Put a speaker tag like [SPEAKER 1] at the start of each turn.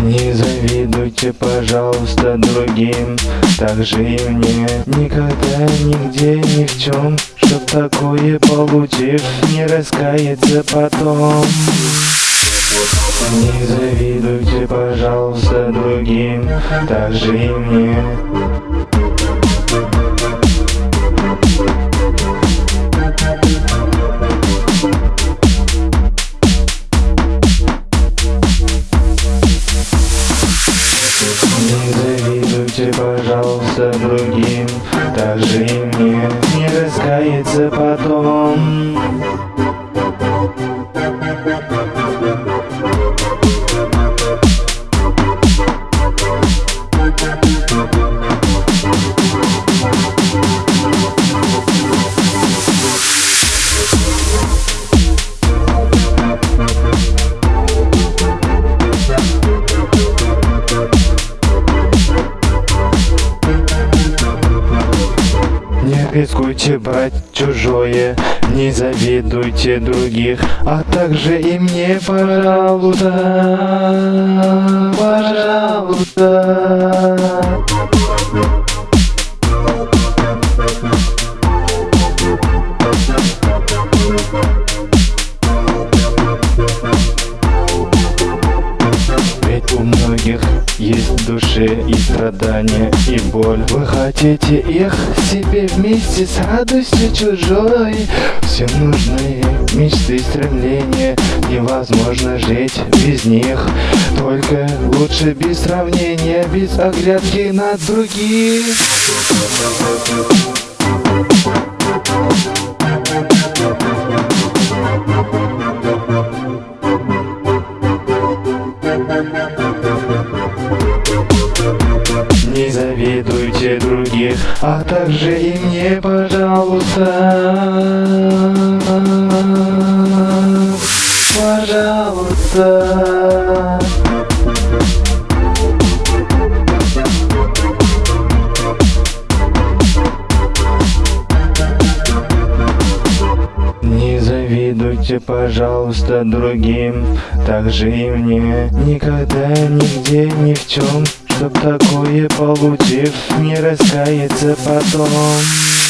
[SPEAKER 1] Не завидуйте, пожалуйста, другим. Так же и мне. Никогда, нигде, ни в чем Чтоб такое получив Не раскаяться потом Не завидуйте, пожалуйста, другим Так же и мне. Не завидуйте, пожалуйста, другим Так же и мне. Не раскаяться потом рискуйте брать чужое, не завидуйте других, а также и мне, пожалуйста, пожалуйста. Душе и страдания, и боль. Вы хотите их себе вместе с радостью чужой? Все нужные мечты и стремления Невозможно жить без них. Только лучше без сравнения, без оглядки на других Не завидуйте других, а также и мне, пожалуйста. Пожалуйста. Завидуйте, пожалуйста, другим, так же и мне. Никогда, нигде, ни в чем, чтоб такое получив, не раскаяться потом.